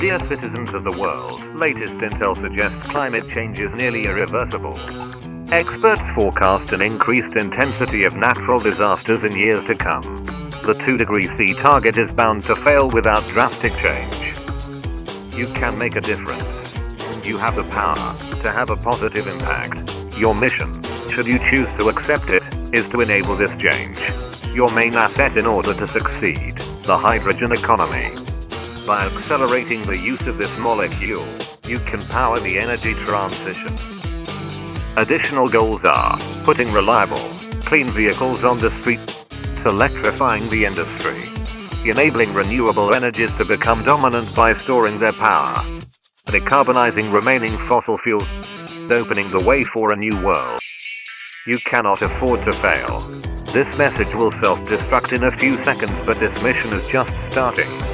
Dear citizens of the world, latest intel suggests climate change is nearly irreversible. Experts forecast an increased intensity of natural disasters in years to come. The 2 degree C target is bound to fail without drastic change. You can make a difference. You have the power to have a positive impact. Your mission, should you choose to accept it, is to enable this change. Your main asset in order to succeed, the hydrogen economy. By accelerating the use of this molecule, you can power the energy transition. Additional goals are putting reliable, clean vehicles on the street, electrifying the industry, enabling renewable energies to become dominant by storing their power, decarbonizing remaining fossil fuels, opening the way for a new world. You cannot afford to fail. This message will self-destruct in a few seconds but this mission is just starting.